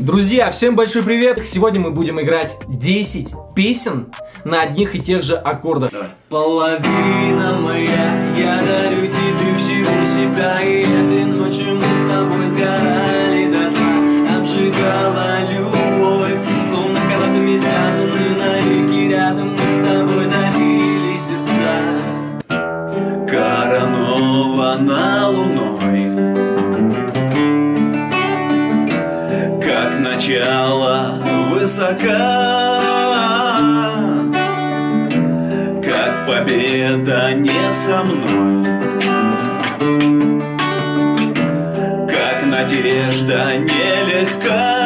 Друзья, всем большой привет! Сегодня мы будем играть 10 песен на одних и тех же аккордах. Давай. Половина моя, я дарю тебе всего себя И этой ночью мы с тобой сгорали до дна Обжигала любовь, словно канатами связаны навеки Рядом мы с тобой давили сердца Коронована луной Как начало высока. Победа не со мной. Как надежда нелегка.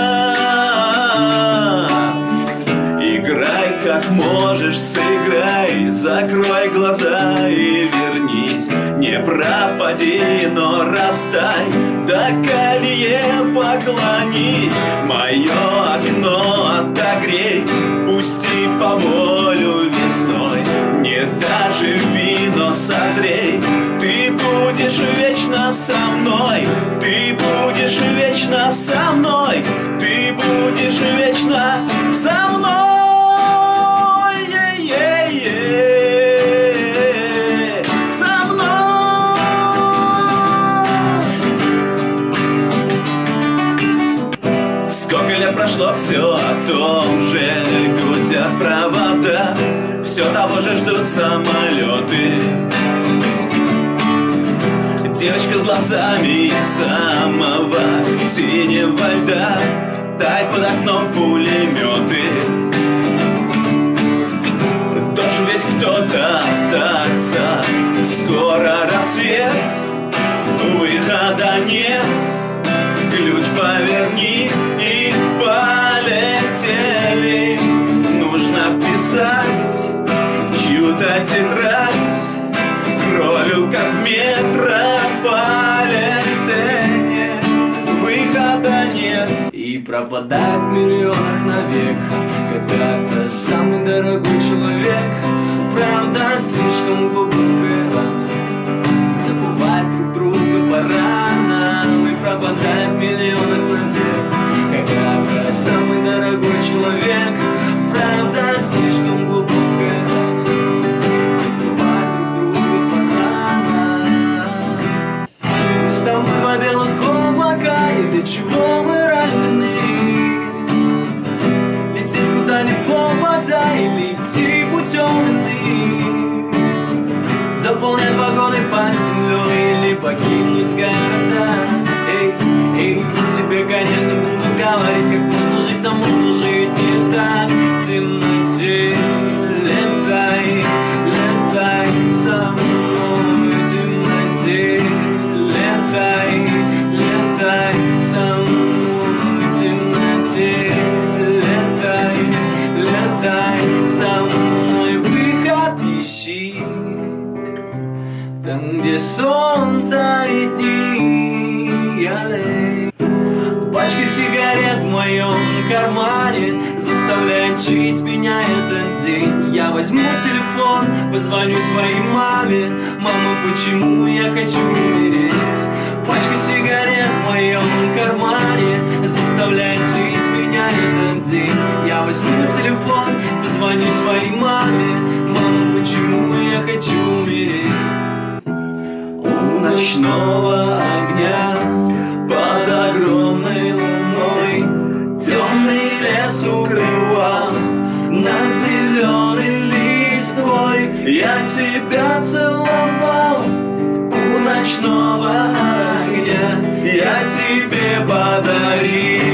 Играй как можешь, сыграй Закрой глаза пропади, но растай До колье поклонись. Мое окно отогрей Пусти по волю весной. Не даже вино созрей. Ты будешь вечно со мной Ты будешь вечно со мной. Ты будешь вечно Сколько лет прошло, все о том же Гудят провода. Все того же ждут самолеты. Девочка с глазами самого синего льда. Тает под окном пулеметы. Должен ведь кто-то пропадает в миллионах навек Когда-то самый дорогой человек Правда, слишком глубокая. Рана Забывать друг друга пора нам И пропадает в миллионах навек Когда-то самый дорогой человек Правда, слишком глубокая. Рана для чего мы Вагоны под землей или покинуть города. Эй, эй, тебе, конечно, будут говорить, как можно Солнце и дни Пачка сигарет в моем кармане Заставляет жить меня этот день Я возьму телефон, позвоню своей маме Мама, почему я хочу умереть? Ночного огня. Под огромной луной Темный лес укрывал. На зеленый листвой Я тебя целовал. У ночного огня Я тебе подарил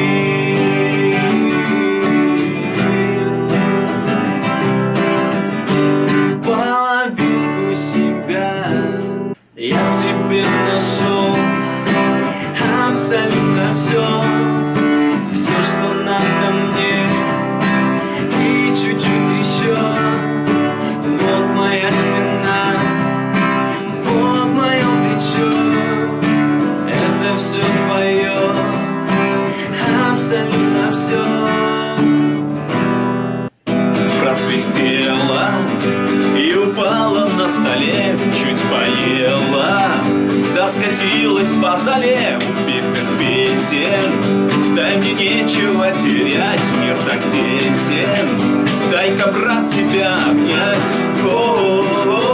Абсолютно все Просвистела и упала на столе Чуть поела, да скатилась по зале Убитых песен Дай мне нечего терять, мир так тесен. Дай-ка, брат, тебя обнять. Стань же моей рукой,